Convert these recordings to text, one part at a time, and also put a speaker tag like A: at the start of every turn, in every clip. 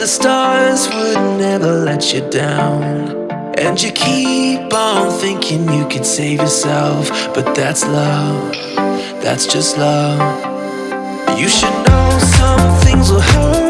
A: the stars would never let you down. And you keep on thinking you can save yourself But that's love, that's just love. You should know some things will hurt.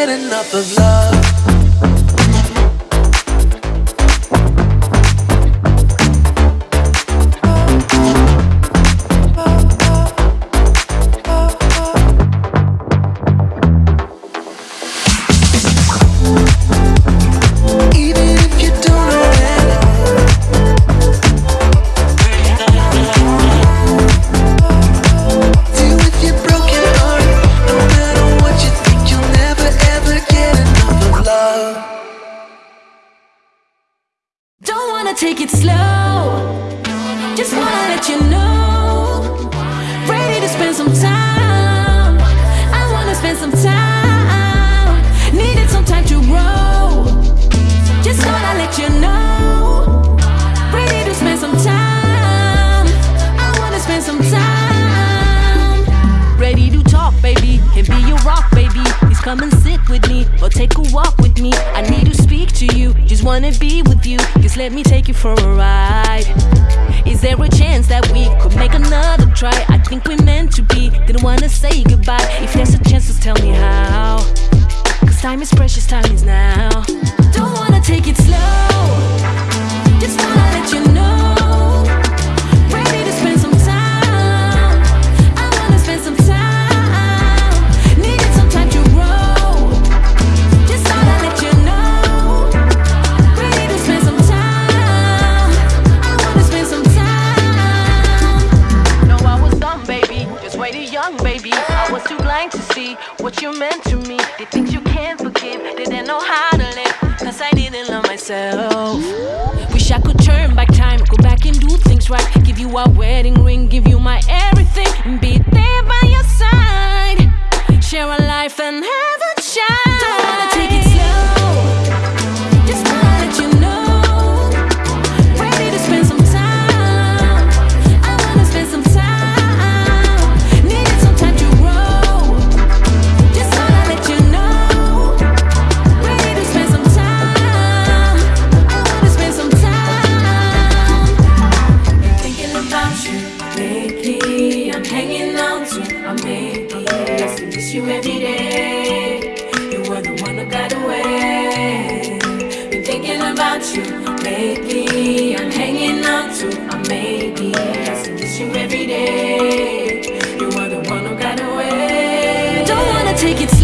A: get enough of love.
B: wanna be with you, just let me take you for a ride. Is there a chance that we could make another try? I think we meant to be, didn't wanna say goodbye. If there's a chance, just tell me how. Cause time is precious, time is now. Awesome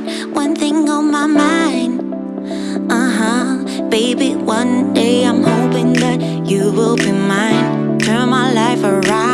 C: got one thing on my mind. Uh-huh, baby, one day I'm hoping that you will be mine. Turn my life around.